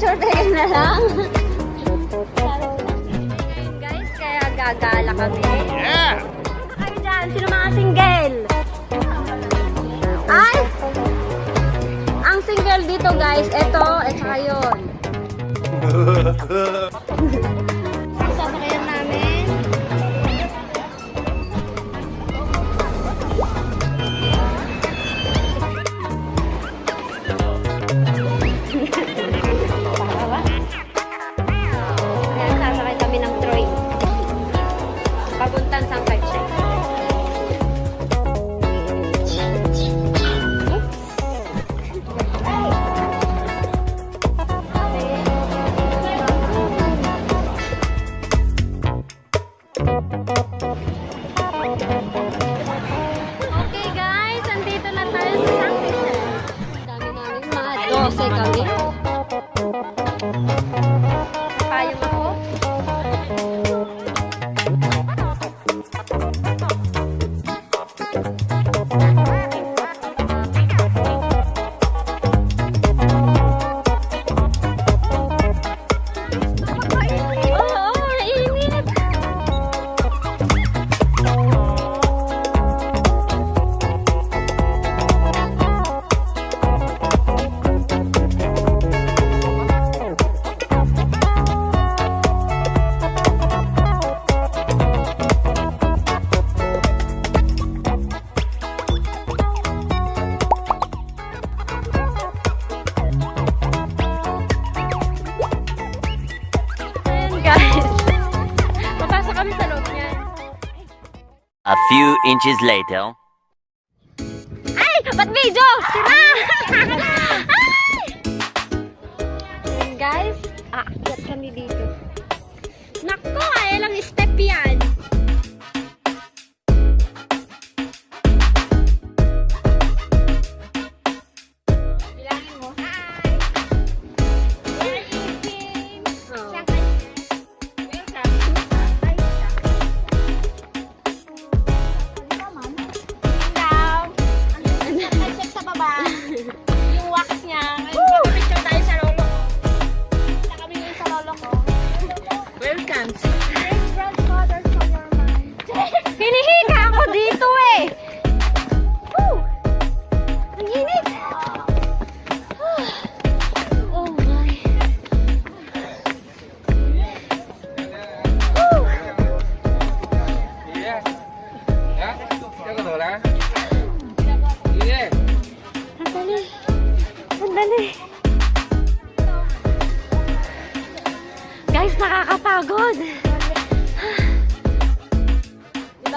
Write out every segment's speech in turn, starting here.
short hair na lang. Guys, kaya gagala kami. Yeah! Sino kayo dyan? Sino mga single? Ay! Ang single dito guys, ito, at saka yun. A few inches later. Ay! Ba't video? Ah! Ay! Guys, aakyat ah, kami dito. Nako, ay lang step yan.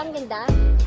ba ang ganda?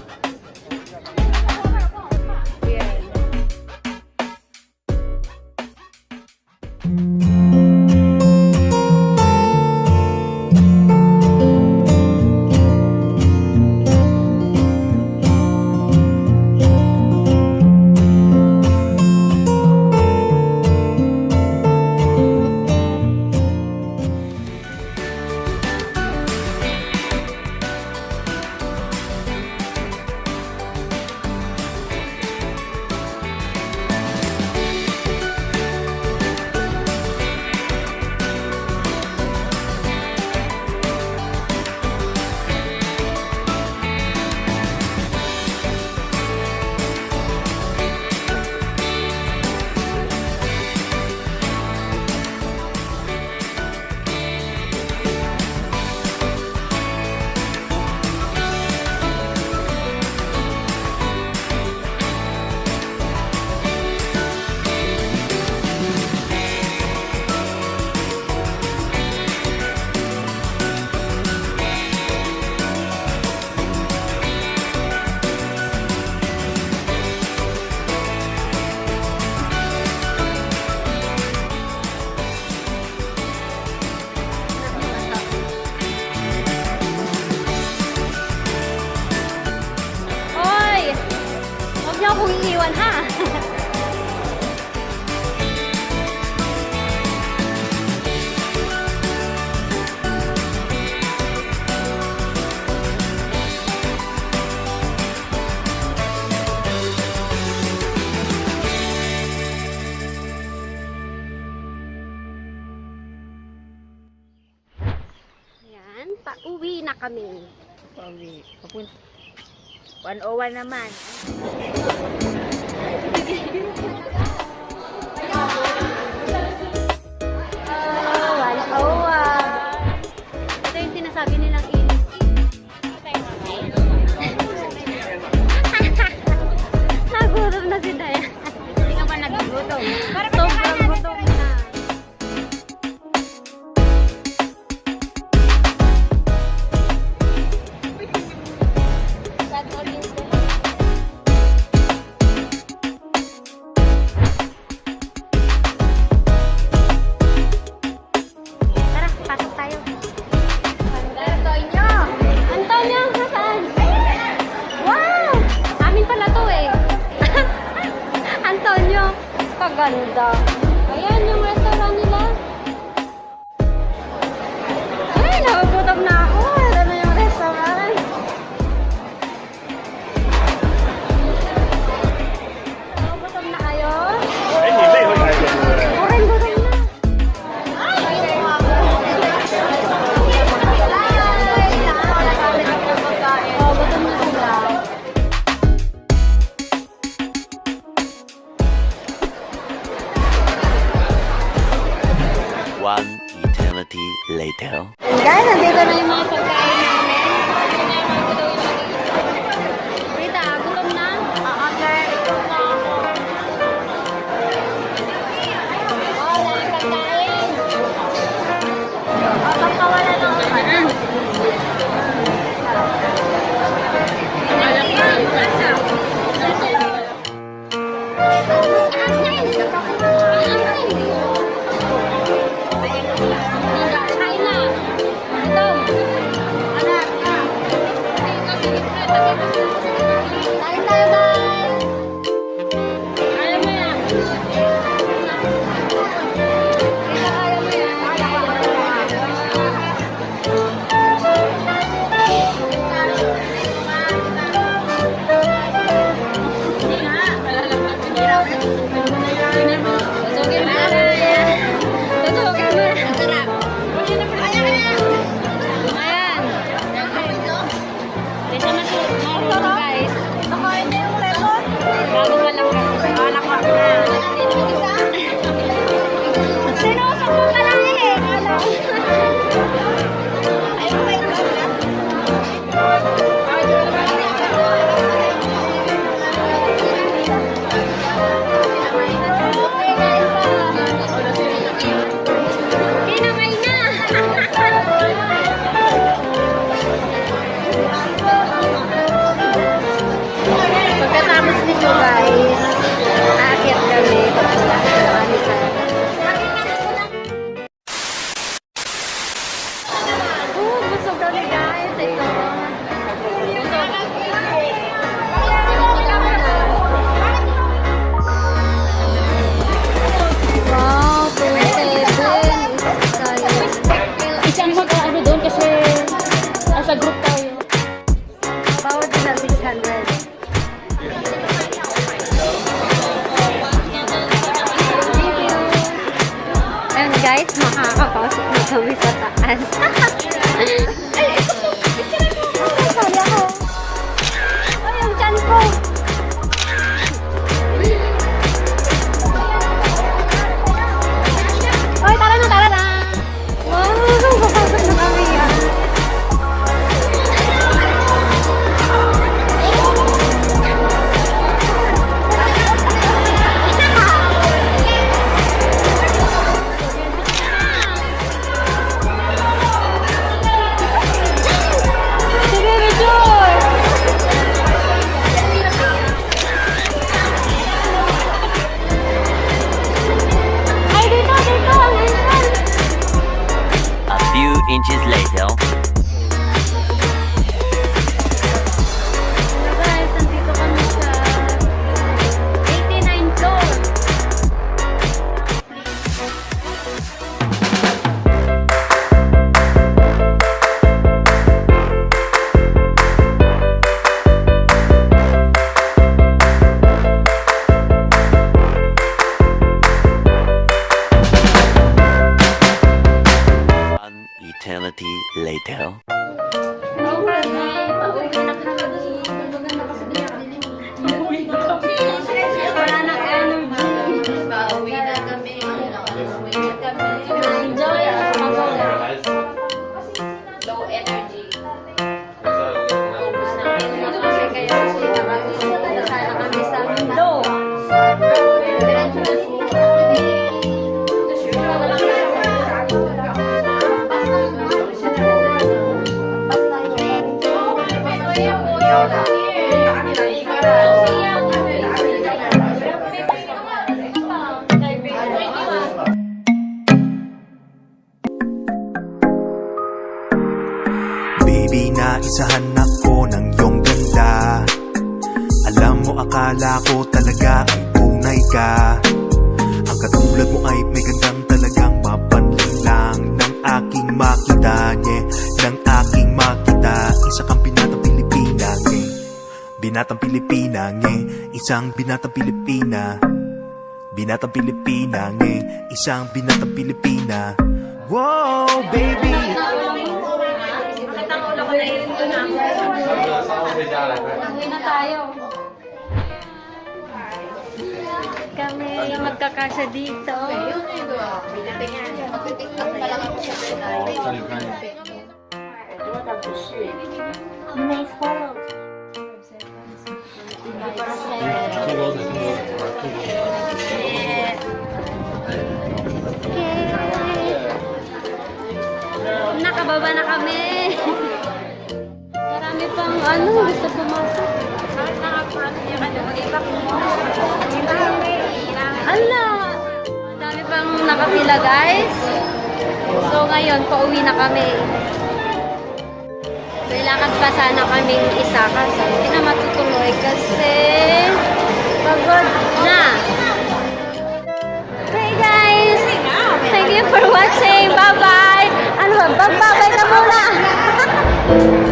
kami. Pauwi. Papunta. 101 naman. Oh Nagutom na si Dayan. Hindi ka ba nagugutom? Para napakaganda. Ayan yung detail. Guys, nandito na yung mga pagkain. Eternity later. Akala ko talaga ay tunay ka. Ang katulad mo ay may gandang talagang mapanling lang Nang aking makita, nye Nang aking makita. Isa kang binatang Pilipina, nye. Binatang Pilipina, nye Isang binatang Pilipina. Binatang Pilipina, nye Isang binatang Pilipina. Wow, baby! Uwi na tayo. Kami magkakasya dito. Nice photo. Nakababa na kami. Marami pang ano, gusto pumasok. Ala! Dami pang nakapila, guys. So, ngayon, pauwi na kami. Kailangan pa sana kaming isa kasi hindi na matutuloy kasi pagod na. Hey guys! Thank you for watching. Bye-bye! Ano ba? Bye-bye ka muna!